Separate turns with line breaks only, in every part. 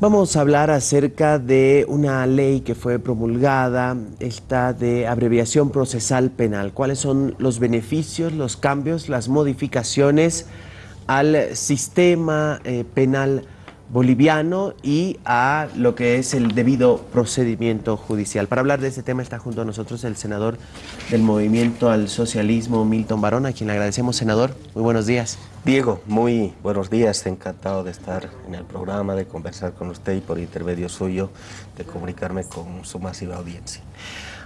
Vamos a hablar acerca de una ley que fue promulgada, esta de abreviación procesal penal. ¿Cuáles son los beneficios, los cambios, las modificaciones al sistema eh, penal boliviano y a lo que es el debido procedimiento judicial. Para hablar de este tema está junto a nosotros el senador del Movimiento al Socialismo, Milton Barón, a quien le agradecemos, senador. Muy buenos días.
Diego, muy buenos días, encantado de estar en el programa, de conversar con usted y por intermedio suyo de comunicarme con su masiva audiencia.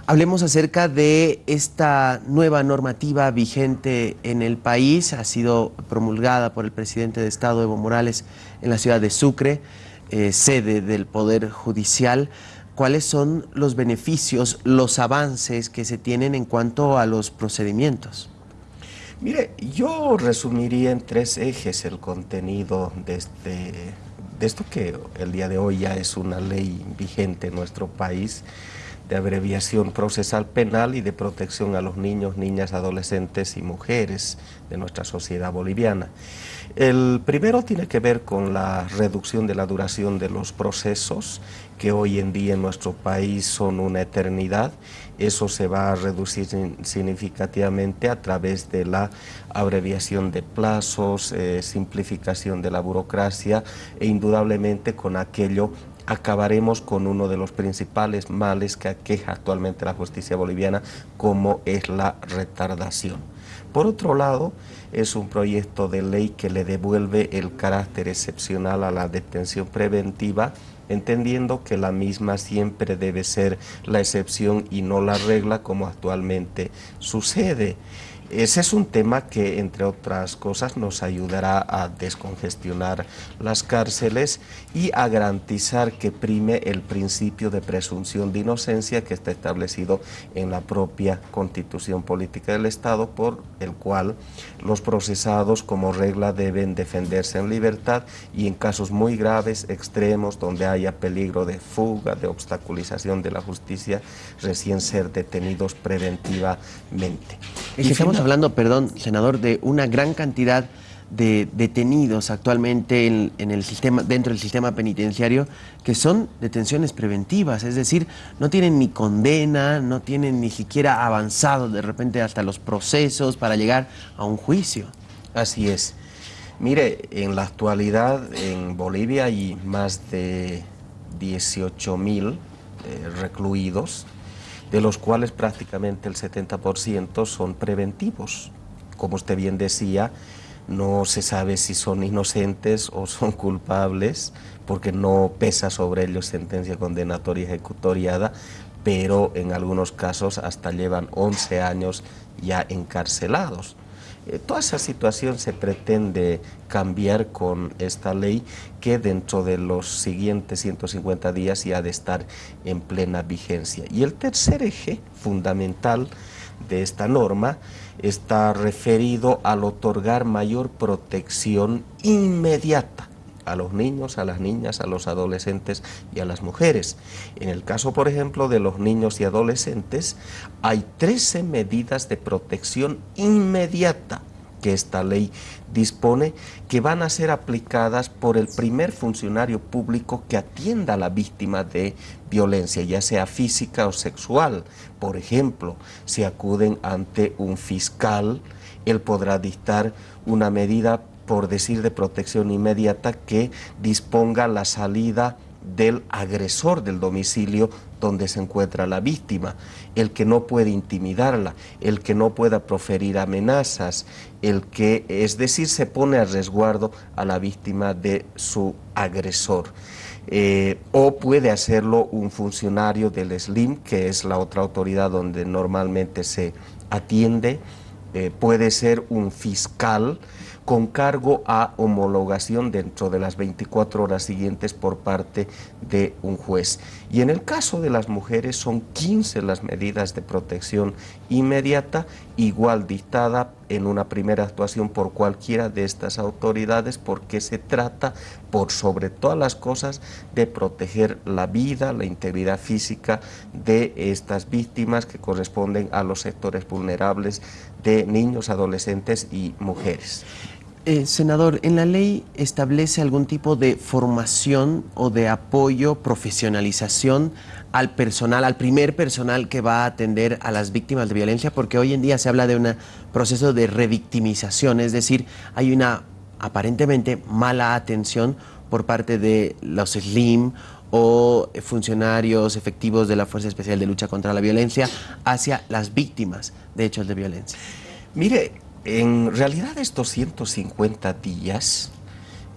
Hablemos acerca de esta nueva normativa vigente en el país. Ha sido promulgada por el presidente de Estado, Evo Morales, en la ciudad de Sucre, eh, sede del Poder Judicial. ¿Cuáles son los beneficios, los avances que se tienen en cuanto a los procedimientos?
Mire, yo resumiría en tres ejes el contenido de, este, de esto que el día de hoy ya es una ley vigente en nuestro país de abreviación procesal penal y de protección a los niños, niñas, adolescentes y mujeres de nuestra sociedad boliviana. El primero tiene que ver con la reducción de la duración de los procesos, que hoy en día en nuestro país son una eternidad. Eso se va a reducir significativamente a través de la abreviación de plazos, eh, simplificación de la burocracia e indudablemente con aquello acabaremos con uno de los principales males que aqueja actualmente la justicia boliviana, como es la retardación. Por otro lado, es un proyecto de ley que le devuelve el carácter excepcional a la detención preventiva, entendiendo que la misma siempre debe ser la excepción y no la regla como actualmente sucede. Ese es un tema que, entre otras cosas, nos ayudará a descongestionar las cárceles y a garantizar que prime el principio de presunción de inocencia que está establecido en la propia Constitución Política del Estado, por el cual los procesados como regla deben defenderse en libertad y en casos muy graves, extremos, donde haya peligro de fuga, de obstaculización de la justicia, recién ser detenidos preventivamente.
Hablando, perdón, senador, de una gran cantidad de detenidos actualmente en, el sistema, dentro del sistema penitenciario que son detenciones preventivas, es decir, no tienen ni condena, no tienen ni siquiera avanzado de repente hasta los procesos para llegar a un juicio.
Así es. Mire, en la actualidad en Bolivia hay más de 18 mil eh, recluidos de los cuales prácticamente el 70% son preventivos. Como usted bien decía, no se sabe si son inocentes o son culpables, porque no pesa sobre ellos sentencia condenatoria ejecutoriada, pero en algunos casos hasta llevan 11 años ya encarcelados. Eh, toda esa situación se pretende cambiar con esta ley que dentro de los siguientes 150 días ya ha de estar en plena vigencia. Y el tercer eje fundamental de esta norma está referido al otorgar mayor protección inmediata a los niños, a las niñas, a los adolescentes y a las mujeres. En el caso, por ejemplo, de los niños y adolescentes, hay 13 medidas de protección inmediata que esta ley dispone que van a ser aplicadas por el primer funcionario público que atienda a la víctima de violencia, ya sea física o sexual. Por ejemplo, si acuden ante un fiscal, él podrá dictar una medida por decir de protección inmediata, que disponga la salida del agresor del domicilio donde se encuentra la víctima, el que no puede intimidarla, el que no pueda proferir amenazas, el que, es decir, se pone a resguardo a la víctima de su agresor. Eh, o puede hacerlo un funcionario del SLIM, que es la otra autoridad donde normalmente se atiende, eh, puede ser un fiscal, con cargo a homologación dentro de las 24 horas siguientes por parte de un juez. Y en el caso de las mujeres son 15 las medidas de protección inmediata, igual dictada en una primera actuación por cualquiera de estas autoridades porque se trata, por sobre todas las cosas, de proteger la vida, la integridad física de estas víctimas que corresponden a los sectores vulnerables de niños, adolescentes y mujeres.
Eh, senador, ¿en la ley establece algún tipo de formación o de apoyo, profesionalización al personal, al primer personal que va a atender a las víctimas de violencia? Porque hoy en día se habla de un proceso de revictimización, es decir, hay una aparentemente mala atención por parte de los SLIM o funcionarios efectivos de la Fuerza Especial de Lucha contra la Violencia hacia las víctimas de hechos de violencia.
Mire, en realidad estos 150 días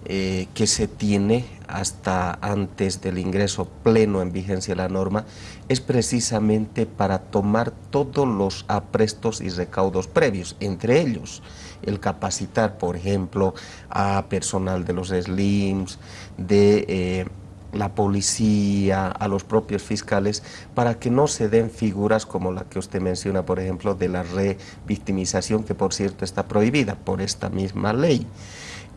eh, que se tiene hasta antes del ingreso pleno en vigencia de la norma es precisamente para tomar todos los aprestos y recaudos previos, entre ellos el capacitar, por ejemplo, a personal de los SLIMS, de... Eh, la policía, a los propios fiscales, para que no se den figuras como la que usted menciona, por ejemplo, de la revictimización, que por cierto está prohibida por esta misma ley.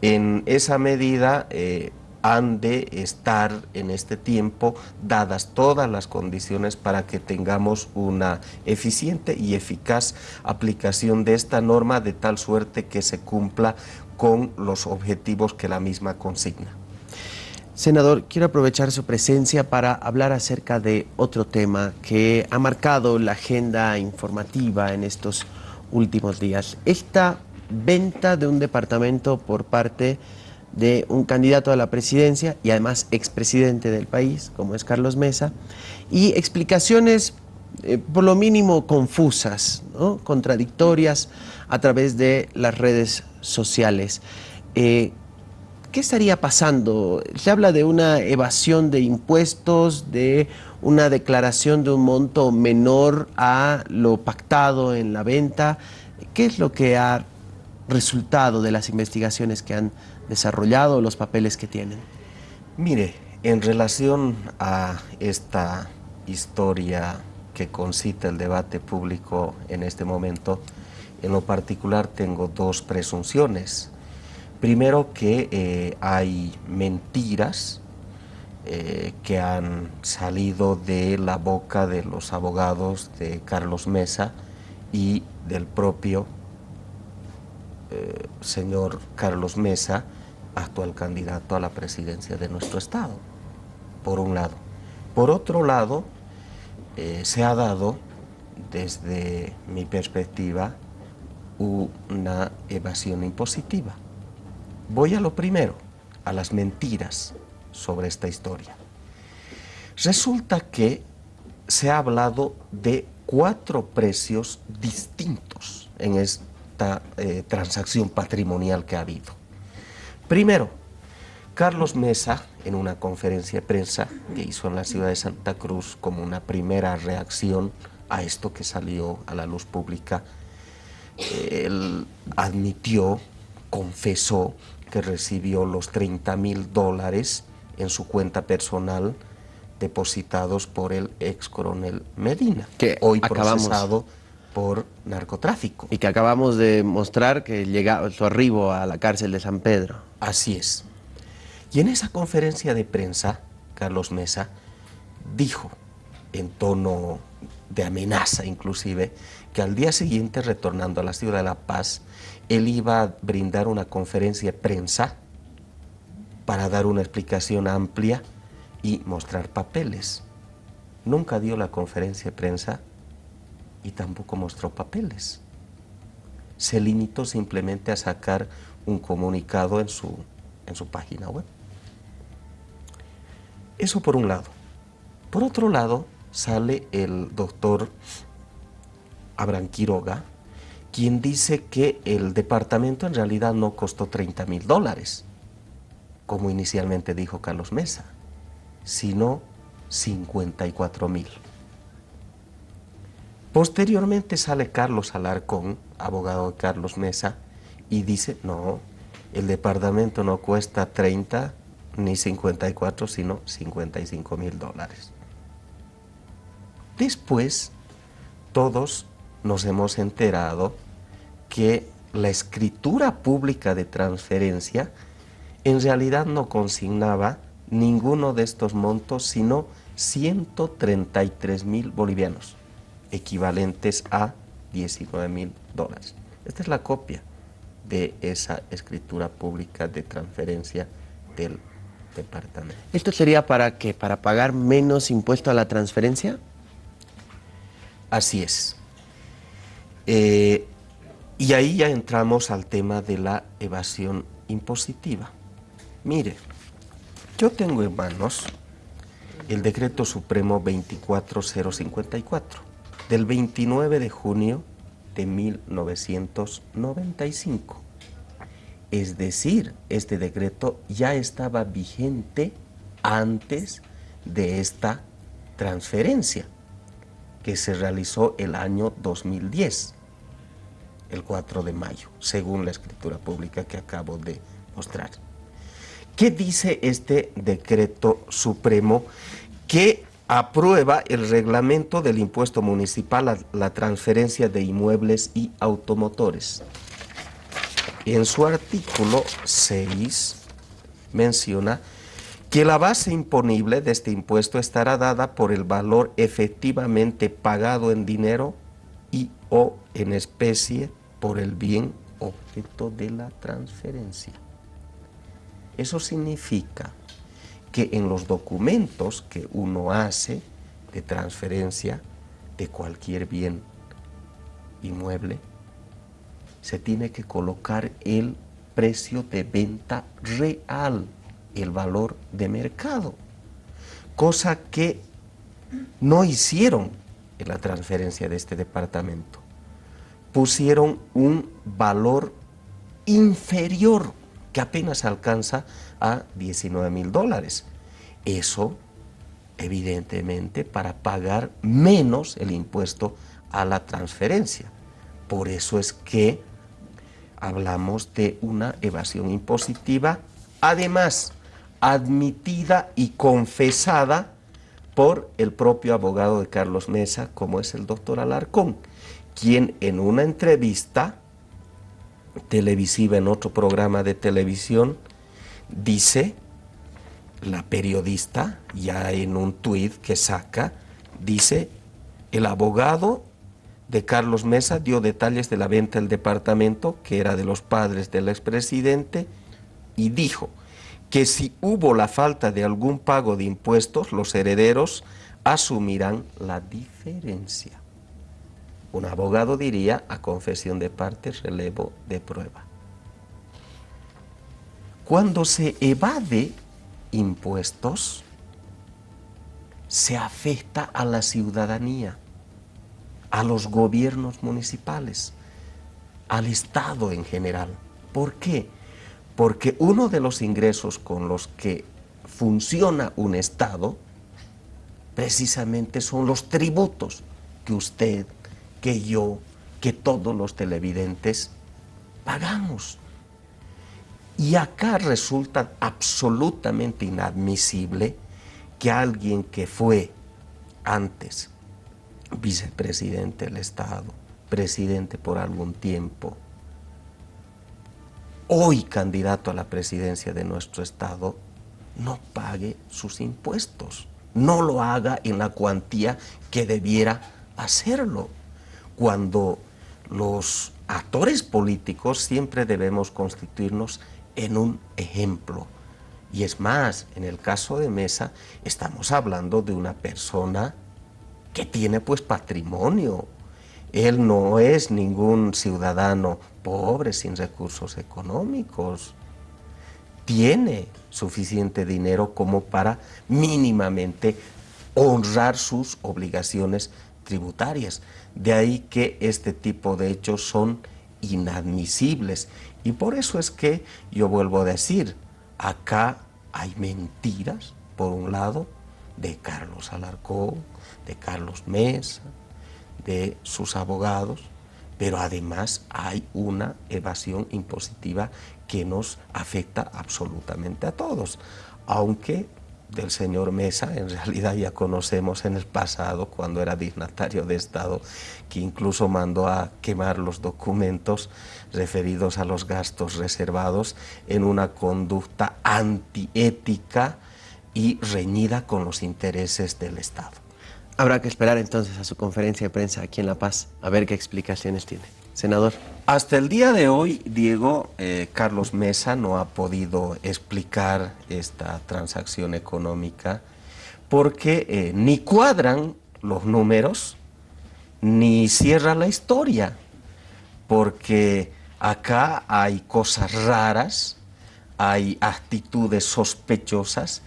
En esa medida eh, han de estar en este tiempo dadas todas las condiciones para que tengamos una eficiente y eficaz aplicación de esta norma de tal suerte que se cumpla con los objetivos que la misma consigna.
Senador, quiero aprovechar su presencia para hablar acerca de otro tema que ha marcado la agenda informativa en estos últimos días. Esta venta de un departamento por parte de un candidato a la presidencia y además expresidente del país, como es Carlos Mesa, y explicaciones eh, por lo mínimo confusas, contradictorias a través de las redes sociales. Eh, ¿Qué estaría pasando? Se habla de una evasión de impuestos, de una declaración de un monto menor a lo pactado en la venta. ¿Qué es lo que ha resultado de las investigaciones que han desarrollado, los papeles que tienen?
Mire, en relación a esta historia que concita el debate público en este momento, en lo particular tengo dos presunciones. Primero que eh, hay mentiras eh, que han salido de la boca de los abogados de Carlos Mesa y del propio eh, señor Carlos Mesa, actual candidato a la presidencia de nuestro Estado, por un lado. Por otro lado, se ha dado, desde mi perspectiva, una evasión impositiva. Voy a lo primero, a las mentiras sobre esta historia. Resulta que se ha hablado de cuatro precios distintos en esta eh, transacción patrimonial que ha habido. Primero, Carlos Mesa, en una conferencia de prensa que hizo en la ciudad de Santa Cruz como una primera reacción a esto que salió a la luz pública, él admitió, confesó que recibió los 30 mil dólares en su cuenta personal depositados por el ex coronel Medina,
que hoy procesado
por narcotráfico.
Y que acabamos de mostrar que llega su arribo a la cárcel de San Pedro.
Así es. Y en esa conferencia de prensa, Carlos Mesa dijo, en tono de amenaza inclusive, que al día siguiente, retornando a la ciudad de La Paz, él iba a brindar una conferencia de prensa para dar una explicación amplia y mostrar papeles. Nunca dio la conferencia de prensa y tampoco mostró papeles. Se limitó simplemente a sacar un comunicado en su, en su página web. Eso por un lado. Por otro lado, sale el doctor Abraham Quiroga, quien dice que el departamento en realidad no costó 30 mil dólares, como inicialmente dijo Carlos Mesa, sino 54 mil. Posteriormente sale Carlos Alarcón, abogado de Carlos Mesa, y dice, no, el departamento no cuesta 30 ni 54, sino 55 mil dólares. Después, todos nos hemos enterado que la escritura pública de transferencia en realidad no consignaba ninguno de estos montos, sino 133 mil bolivianos, equivalentes a 19 mil dólares. Esta es la copia de esa escritura pública de transferencia del departamento.
¿Esto sería para qué? ¿Para pagar menos impuesto a la transferencia?
Así es. Eh, y ahí ya entramos al tema de la evasión impositiva. Mire, yo tengo en manos el decreto supremo 24054 del 29 de junio de 1995. Es decir, este decreto ya estaba vigente antes de esta transferencia que se realizó el año 2010, el 4 de mayo, según la escritura pública que acabo de mostrar. ¿Qué dice este decreto supremo que aprueba el reglamento del impuesto municipal a la transferencia de inmuebles y automotores? En su artículo 6 menciona que la base imponible de este impuesto estará dada por el valor efectivamente pagado en dinero y o en especie por el bien objeto de la transferencia. Eso significa que en los documentos que uno hace de transferencia de cualquier bien inmueble, se tiene que colocar el precio de venta real el valor de mercado, cosa que no hicieron en la transferencia de este departamento. Pusieron un valor inferior que apenas alcanza a 19 mil dólares. Eso, evidentemente, para pagar menos el impuesto a la transferencia. Por eso es que hablamos de una evasión impositiva. Además, admitida y confesada por el propio abogado de Carlos Mesa, como es el doctor Alarcón, quien en una entrevista televisiva en otro programa de televisión dice, la periodista, ya en un tuit que saca, dice, el abogado de Carlos Mesa dio detalles de la venta del departamento, que era de los padres del expresidente, y dijo, que si hubo la falta de algún pago de impuestos, los herederos asumirán la diferencia. Un abogado diría a confesión de parte, relevo de prueba. Cuando se evade impuestos, se afecta a la ciudadanía, a los gobiernos municipales, al Estado en general. ¿Por qué? Porque uno de los ingresos con los que funciona un Estado precisamente son los tributos que usted, que yo, que todos los televidentes pagamos. Y acá resulta absolutamente inadmisible que alguien que fue antes vicepresidente del Estado, presidente por algún tiempo, hoy candidato a la presidencia de nuestro Estado, no pague sus impuestos, no lo haga en la cuantía que debiera hacerlo. Cuando los actores políticos siempre debemos constituirnos en un ejemplo. Y es más, en el caso de Mesa, estamos hablando de una persona que tiene pues patrimonio, él no es ningún ciudadano pobre, sin recursos económicos. Tiene suficiente dinero como para mínimamente honrar sus obligaciones tributarias. De ahí que este tipo de hechos son inadmisibles. Y por eso es que yo vuelvo a decir, acá hay mentiras, por un lado, de Carlos Alarcón, de Carlos Mesa, de sus abogados, pero además hay una evasión impositiva que nos afecta absolutamente a todos, aunque del señor Mesa, en realidad ya conocemos en el pasado, cuando era dignatario de Estado, que incluso mandó a quemar los documentos referidos a los gastos reservados en una conducta antiética y reñida con los intereses del Estado.
Habrá que esperar entonces a su conferencia de prensa aquí en La Paz a ver qué explicaciones tiene. senador?
Hasta el día de hoy, Diego, eh, Carlos Mesa no ha podido explicar esta transacción económica porque eh, ni cuadran los números ni cierra la historia, porque acá hay cosas raras, hay actitudes sospechosas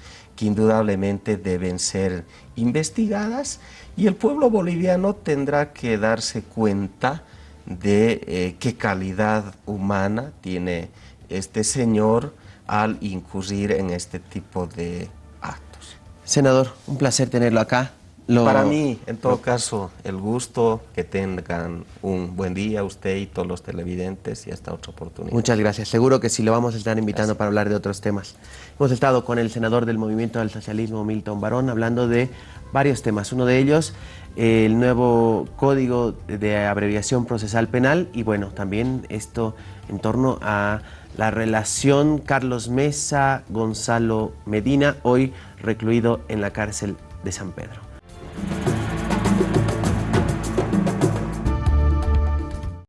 indudablemente deben ser investigadas y el pueblo boliviano tendrá que darse cuenta de eh, qué calidad humana tiene este señor al incurrir en este tipo de actos.
Senador, un placer tenerlo acá.
Para mí, en todo caso, el gusto, que tengan un buen día usted y todos los televidentes y hasta otra oportunidad.
Muchas gracias. Seguro que sí lo vamos a estar invitando para hablar de otros temas. Hemos estado con el senador del Movimiento del Socialismo, Milton Barón, hablando de varios temas. Uno de ellos, el nuevo Código de Abreviación Procesal Penal y bueno, también esto en torno a la relación Carlos Mesa-Gonzalo Medina, hoy recluido en la cárcel de San Pedro.